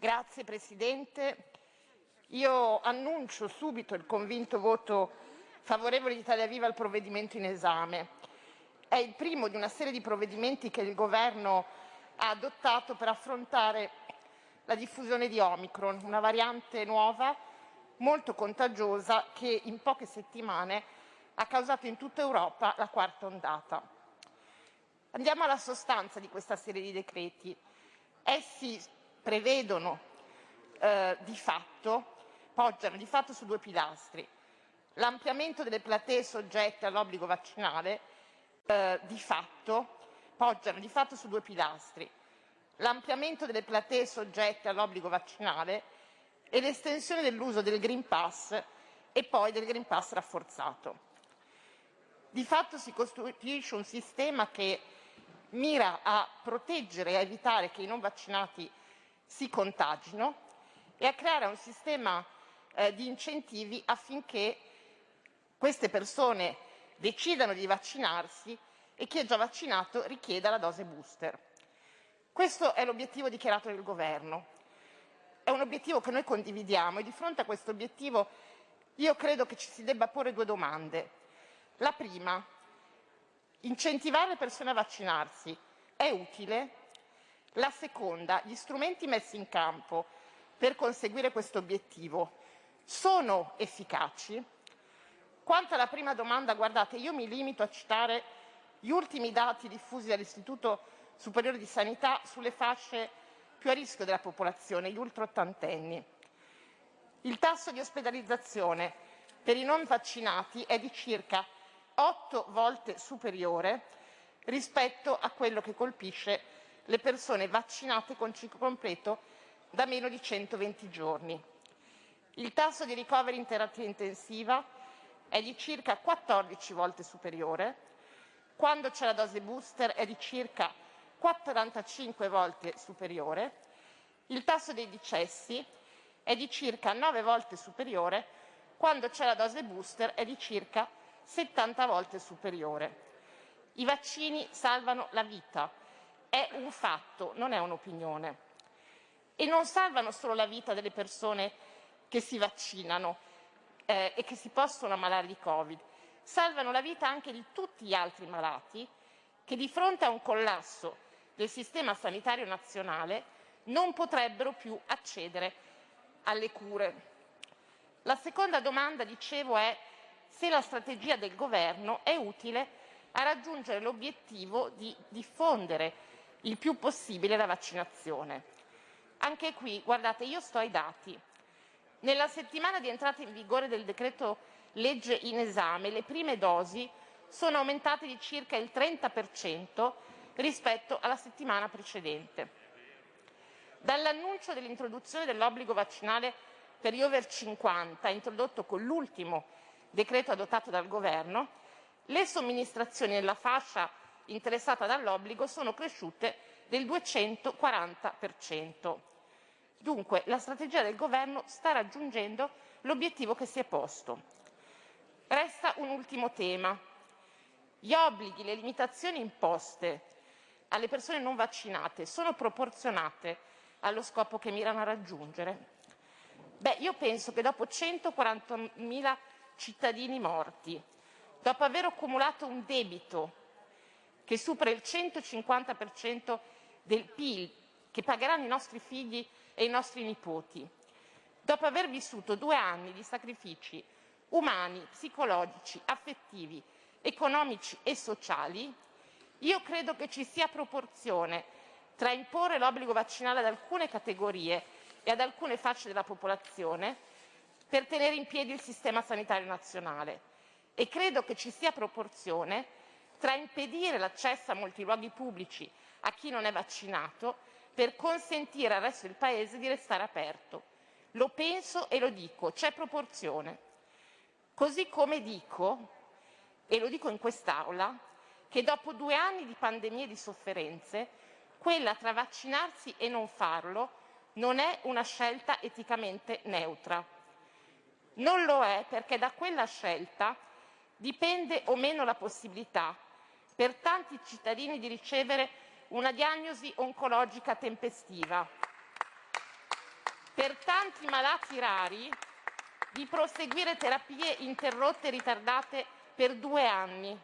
Grazie Presidente. Io annuncio subito il convinto voto favorevole di Italia Viva al provvedimento in esame. È il primo di una serie di provvedimenti che il Governo ha adottato per affrontare la diffusione di Omicron, una variante nuova molto contagiosa che in poche settimane ha causato in tutta Europa la quarta ondata. Andiamo alla sostanza di questa serie di decreti. Essi prevedono eh, di fatto, poggiano di fatto su due pilastri. L'ampliamento delle platee soggette all'obbligo vaccinale eh, di fatto, poggiano di fatto su due pilastri. L'ampliamento delle platee soggette all'obbligo vaccinale e l'estensione dell'uso del Green Pass e poi del Green Pass rafforzato. Di fatto si costruisce un sistema che mira a proteggere e a evitare che i non vaccinati si contagino e a creare un sistema eh, di incentivi affinché queste persone decidano di vaccinarsi e chi è già vaccinato richieda la dose booster. Questo è l'obiettivo dichiarato del Governo. È un obiettivo che noi condividiamo e di fronte a questo obiettivo io credo che ci si debba porre due domande. La prima, incentivare le persone a vaccinarsi è utile? La seconda, gli strumenti messi in campo per conseguire questo obiettivo sono efficaci? Quanto alla prima domanda, guardate, io mi limito a citare gli ultimi dati diffusi dall'Istituto Superiore di Sanità sulle fasce più a rischio della popolazione, gli ultraottantenni. Il tasso di ospedalizzazione per i non vaccinati è di circa 8 volte superiore rispetto a quello che colpisce le persone vaccinate con ciclo completo da meno di 120 giorni. Il tasso di ricoveri in terapia intensiva è di circa 14 volte superiore, quando c'è la dose booster è di circa 45 volte superiore, il tasso dei decessi è di circa 9 volte superiore, quando c'è la dose booster è di circa 70 volte superiore. I vaccini salvano la vita, è un fatto, non è un'opinione. E non salvano solo la vita delle persone che si vaccinano eh, e che si possono ammalare di Covid, salvano la vita anche di tutti gli altri malati che di fronte a un collasso del sistema sanitario nazionale non potrebbero più accedere alle cure. La seconda domanda, dicevo, è se la strategia del governo è utile a raggiungere l'obiettivo di diffondere il più possibile la vaccinazione. Anche qui, guardate, io sto ai dati. Nella settimana di entrata in vigore del decreto legge in esame, le prime dosi sono aumentate di circa il 30% rispetto alla settimana precedente. Dall'annuncio dell'introduzione dell'obbligo vaccinale per gli over 50, introdotto con l'ultimo decreto adottato dal Governo, le somministrazioni nella fascia interessata dall'obbligo sono cresciute del 240%. Dunque la strategia del Governo sta raggiungendo l'obiettivo che si è posto. Resta un ultimo tema. Gli obblighi, le limitazioni imposte alle persone non vaccinate sono proporzionate allo scopo che mirano a raggiungere? Beh, io penso che dopo 140.000 cittadini morti, dopo aver accumulato un debito che supera il 150% del PIL che pagheranno i nostri figli e i nostri nipoti, dopo aver vissuto due anni di sacrifici umani, psicologici, affettivi, economici e sociali, io credo che ci sia proporzione tra imporre l'obbligo vaccinale ad alcune categorie e ad alcune fasce della popolazione per tenere in piedi il sistema sanitario nazionale. E credo che ci sia proporzione tra impedire l'accesso a molti luoghi pubblici a chi non è vaccinato per consentire al resto del Paese di restare aperto. Lo penso e lo dico, c'è proporzione. Così come dico, e lo dico in quest'Aula, che dopo due anni di pandemie e di sofferenze, quella tra vaccinarsi e non farlo non è una scelta eticamente neutra. Non lo è perché da quella scelta dipende o meno la possibilità per tanti cittadini di ricevere una diagnosi oncologica tempestiva. per tanti malati rari di proseguire terapie interrotte e ritardate per due anni.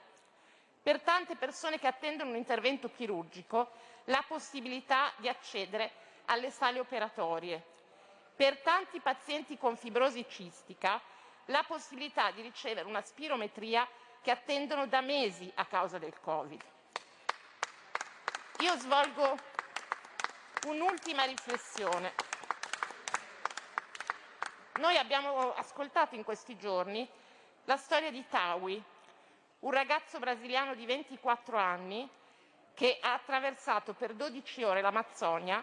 Per tante persone che attendono un intervento chirurgico, la possibilità di accedere alle sale operatorie. Per tanti pazienti con fibrosi cistica, la possibilità di ricevere una spirometria che attendono da mesi a causa del Covid. Io svolgo un'ultima riflessione. Noi abbiamo ascoltato in questi giorni la storia di Tawi, un ragazzo brasiliano di 24 anni che ha attraversato per 12 ore l'Amazzonia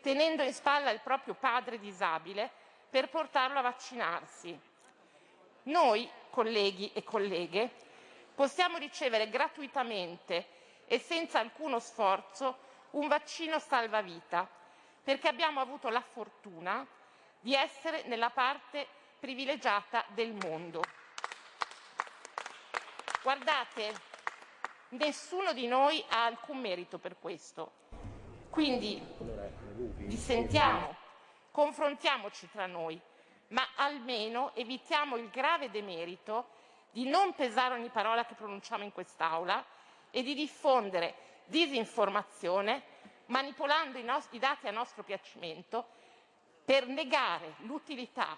tenendo in spalla il proprio padre disabile per portarlo a vaccinarsi. Noi, colleghi e colleghe, possiamo ricevere gratuitamente e senza alcuno sforzo un vaccino salvavita, perché abbiamo avuto la fortuna di essere nella parte privilegiata del mondo. Guardate, nessuno di noi ha alcun merito per questo. Quindi dissentiamo, confrontiamoci tra noi, ma almeno evitiamo il grave demerito di non pesare ogni parola che pronunciamo in quest'Aula e di diffondere disinformazione manipolando i, i dati a nostro piacimento per negare l'utilità,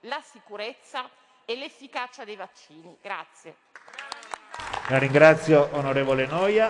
la sicurezza e l'efficacia dei vaccini. Grazie. La ringrazio onorevole Noia.